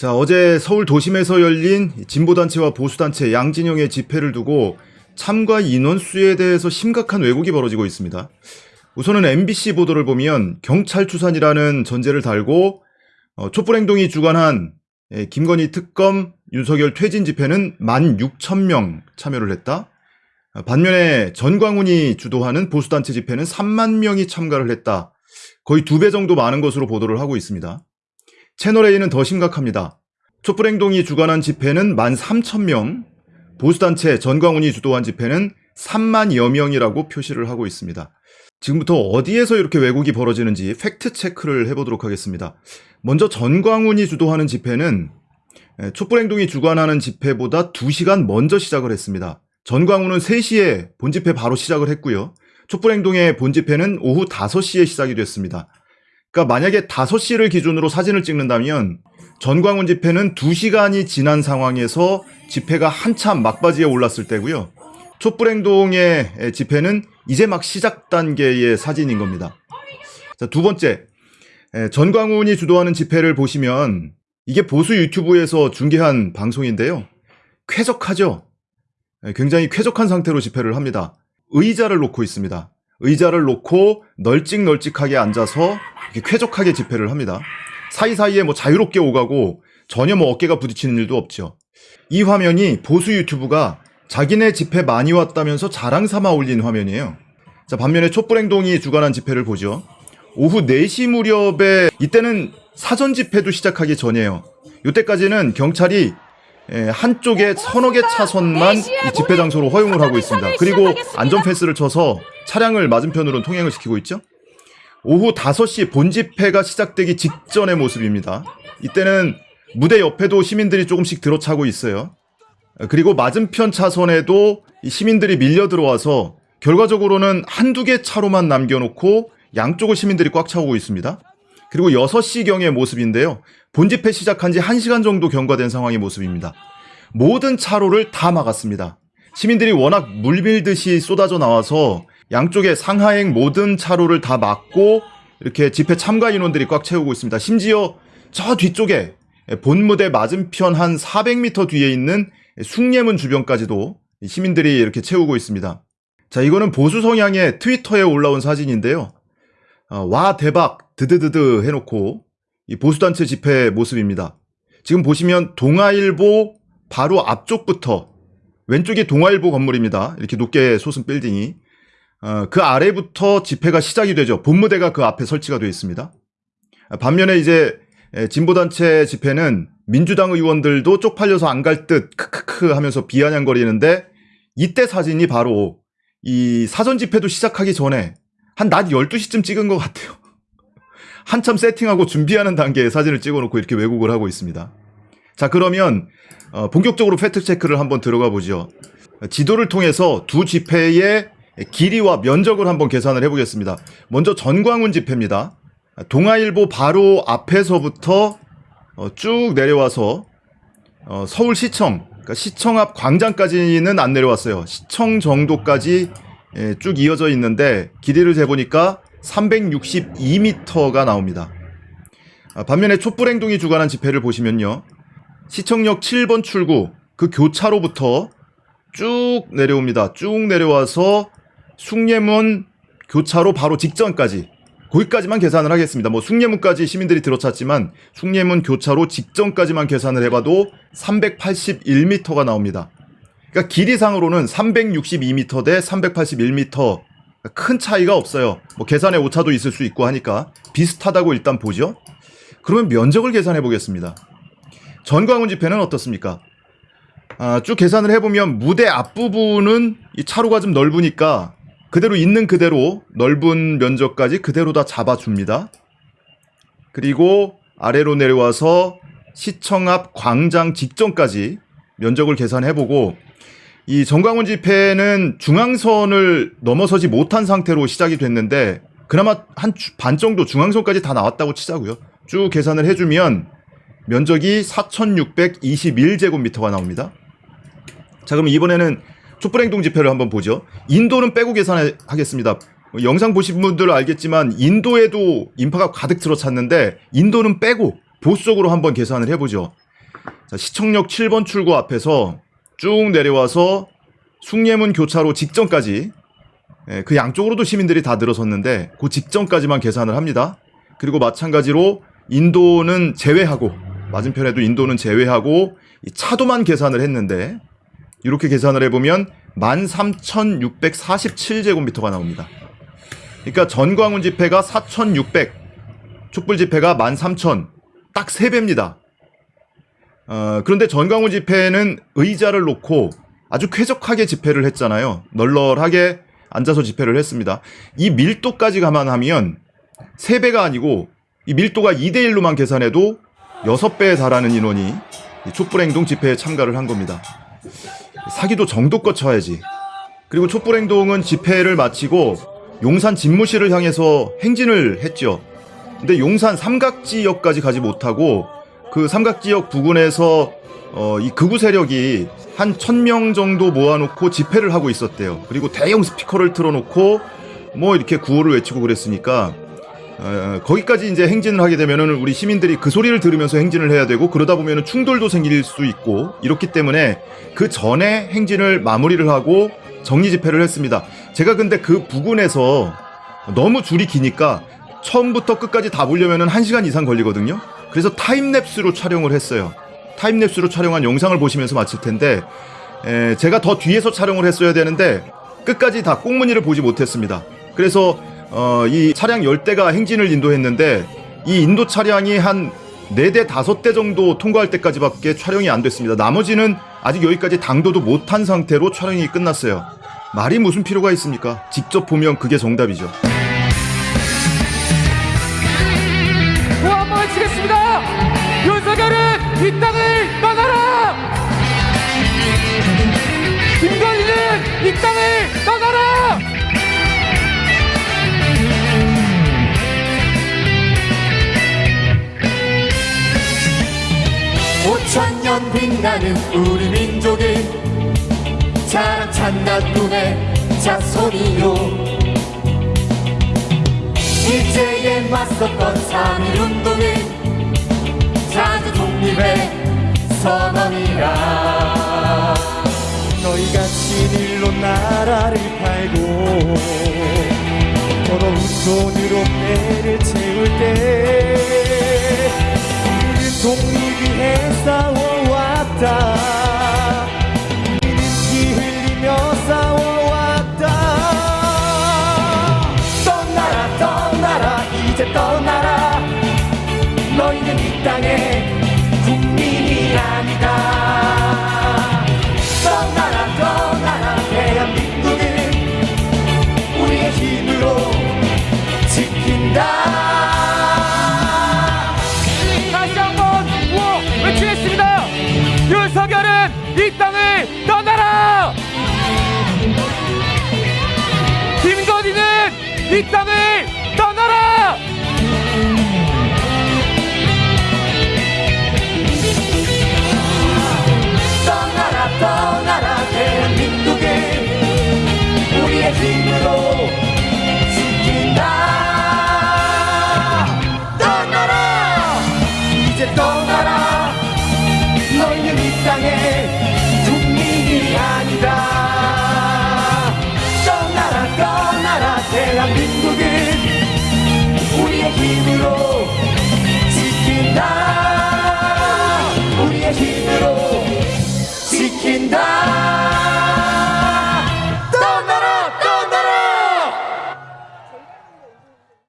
자, 어제 서울 도심에서 열린 진보단체와 보수단체 양진영의 집회를 두고 참가 인원수에 대해서 심각한 왜곡이 벌어지고 있습니다. 우선은 MBC 보도를 보면 경찰 추산이라는 전제를 달고 어, 촛불행동이 주관한 예, 김건희 특검 윤석열 퇴진 집회는 16,000명 참여를 했다. 아, 반면에 전광훈이 주도하는 보수단체 집회는 3만 명이 참가를 했다. 거의 두 배 정도 많은 것으로 보도를 하고 있습니다. 채널A는 더 심각합니다. 촛불행동이 주관한 집회는 13,000명, 보수단체 전광훈이 주도한 집회는 3만여 명이라고 표시를 하고 있습니다. 지금부터 어디에서 이렇게 왜곡이 벌어지는지 팩트 체크를 해보도록 하겠습니다. 먼저 전광훈이 주도하는 집회는 촛불행동이 주관하는 집회보다 2시간 먼저 시작을 했습니다. 전광훈은 3시에 본집회 바로 시작을 했고요. 촛불행동의 본집회는 오후 5시에 시작이 됐습니다. 그러니까 만약에 5시를 기준으로 사진을 찍는다면 전광훈 집회는 2시간이 지난 상황에서 집회가 한참 막바지에 올랐을 때고요. 촛불행동의 집회는 이제 막 시작 단계의 사진인 겁니다. 자, 두 번째, 전광훈이 주도하는 집회를 보시면 이게 보수 유튜브에서 중계한 방송인데요. 쾌적하죠? 굉장히 쾌적한 상태로 집회를 합니다. 의자를 놓고 있습니다. 의자를 놓고 널찍널찍하게 앉아서 쾌적하게 집회를 합니다. 사이사이에 뭐 자유롭게 오가고 전혀 뭐 어깨가 부딪히는 일도 없죠. 이 화면이 보수 유튜브가 자기네 집회 많이 왔다면서 자랑 삼아 올린 화면이에요. 자, 반면에 촛불행동이 주관한 집회를 보죠. 오후 4시 무렵에 이때는 사전 집회도 시작하기 전이에요. 이때까지는 경찰이 한쪽에 서너 개 차선만 이 집회 장소로 허용을 하고 있습니다. 그리고 안전 펜스를 쳐서 차량을 맞은편으로 통행을 시키고 있죠. 오후 5시 본집회가 시작되기 직전의 모습입니다. 이때는 무대 옆에도 시민들이 조금씩 들어차고 있어요. 그리고 맞은편 차선에도 시민들이 밀려 들어와서 결과적으로는 한두 개 차로만 남겨놓고 양쪽을 시민들이 꽉 차오고 있습니다. 그리고 6시경의 모습인데요. 본집회 시작한 지 1시간 정도 경과된 상황의 모습입니다. 모든 차로를 다 막았습니다. 시민들이 워낙 물밀듯이 쏟아져 나와서 양쪽에 상하행 모든 차로를 다 막고 이렇게 집회 참가 인원들이 꽉 채우고 있습니다. 심지어 저 뒤쪽에 본무대 맞은편 한 400m 뒤에 있는 숭례문 주변까지도 시민들이 이렇게 채우고 있습니다. 자, 이거는 보수 성향의 트위터에 올라온 사진인데요. 어, 와 대박 드드드드 해놓고 이 보수단체 집회 모습입니다. 지금 보시면 동아일보 바로 앞쪽부터 왼쪽이 동아일보 건물입니다. 이렇게 높게 솟은 빌딩이 어, 그 아래부터 집회가 시작이 되죠. 본무대가 그 앞에 설치가 되어 있습니다. 반면에 이제 진보단체 집회는 민주당 의원들도 쪽팔려서 안 갈 듯 크크크 하면서 비아냥거리는데 이때 사진이 바로 이 사전 집회도 시작하기 전에 한 낮 12시쯤 찍은 것 같아요. 한참 세팅하고 준비하는 단계에 사진을 찍어놓고 이렇게 왜곡을 하고 있습니다. 자 그러면 어, 본격적으로 팩트 체크를 한번 들어가 보죠. 지도를 통해서 두 집회의 길이와 면적을 한번 계산을 해보겠습니다. 먼저 전광훈 집회입니다. 동아일보 바로 앞에서부터 어, 쭉 내려와서 어, 서울시청, 그러니까 시청 앞 광장까지는 안 내려왔어요. 시청 정도까지 예, 쭉 이어져 있는데 길이를 재보니까 362m가 나옵니다. 아, 반면에 촛불행동이 주관한 집회를 보시면요. 시청역 7번 출구 그 교차로부터 쭉 내려옵니다. 쭉 내려와서 숭례문 교차로 바로 직전까지 거기까지만 계산을 하겠습니다. 뭐 숭례문까지 시민들이 들어찼지만 숭례문 교차로 직전까지만 계산을 해봐도 381m가 나옵니다. 그러니까 길이상으로는 362m 대 381m 큰 차이가 없어요. 뭐 계산에 오차도 있을 수 있고 하니까 비슷하다고 일단 보죠. 그러면 면적을 계산해 보겠습니다. 전광훈 집회는 어떻습니까? 아, 쭉 계산을 해보면 무대 앞부분은 이 차로가 좀 넓으니까 그대로 있는 그대로 넓은 면적까지 그대로 다 잡아줍니다. 그리고 아래로 내려와서 시청 앞 광장 직전까지 면적을 계산해보고 이 정광훈 집회는 중앙선을 넘어서지 못한 상태로 시작이 됐는데 그나마 한 반 정도 중앙선까지 다 나왔다고 치자고요. 쭉 계산을 해주면 면적이 4,621제곱미터가 나옵니다. 자 그럼 이번에는 촛불행동 집회를 한번 보죠. 인도는 빼고 계산하겠습니다. 영상 보신 분들 알겠지만 인도에도 인파가 가득 들어찼는데 인도는 빼고 보수적으로 한번 계산을 해보죠. 자, 시청역 7번 출구 앞에서 쭉 내려와서 숭례문 교차로 직전까지 예, 그 양쪽으로도 시민들이 다 늘어섰는데 그 직전까지만 계산을 합니다. 그리고 마찬가지로 인도는 제외하고 맞은편에도 인도는 제외하고 이 차도만 계산을 했는데 이렇게 계산을 해보면 13,647제곱미터가 나옵니다. 그러니까 전광훈 집회가 4,600, 촛불 집회가 13,000, 딱 3배입니다. 어, 그런데 전광훈 집회는 의자를 놓고 아주 쾌적하게 집회를 했잖아요. 널널하게 앉아서 집회를 했습니다. 이 밀도까지 감안하면 3배가 아니고 이 밀도가 2대1로만 계산해도 6배에 달하는 인원이 이 촛불행동 집회에 참가를 한 겁니다. 사기도 정도껏 쳐야지. 그리고 촛불행동은 집회를 마치고 용산 집무실을 향해서 행진을 했죠. 근데 용산 삼각지역까지 가지 못하고 그 삼각지역 부근에서 어, 이 극우 세력이 한 천 명 정도 모아놓고 집회를 하고 있었대요. 그리고 대형 스피커를 틀어놓고 뭐 이렇게 구호를 외치고 그랬으니까 어, 거기까지 이제 행진을 하게 되면은 우리 시민들이 그 소리를 들으면서 행진을 해야 되고 그러다 보면은 충돌도 생길 수 있고 이렇기 때문에 그 전에 행진을 마무리를 하고 정리 집회를 했습니다. 제가 근데 그 부근에서 너무 줄이 기니까 처음부터 끝까지 다 보려면은 1시간 이상 걸리거든요. 그래서 타임랩스로 촬영을 했어요. 타임랩스로 촬영한 영상을 보시면서 마칠 텐데 에, 제가 더 뒤에서 촬영을 했어야 되는데 끝까지 다 꽁무니를 보지 못했습니다. 그래서 어, 이 차량 10대가 행진을 인도했는데 이 인도 차량이 한 4대, 5대 정도 통과할 때까지밖에 촬영이 안 됐습니다. 나머지는 아직 여기까지 당도도 못한 상태로 촬영이 끝났어요. 말이 무슨 필요가 있습니까? 직접 보면 그게 정답이죠. 또 한번 외치겠습니다. 윤석열은 이 땅을 떠나라. 천년 빛나는 우리 민족의 자랑 찬난 눈의 자손이요. 일제에 맞섰던 3.1운동의 자주 독립의 선언이라. 너희가 진일로 나라를 팔고 더러운 돈으로 배를 채울 때 time. 이 땅을 떠나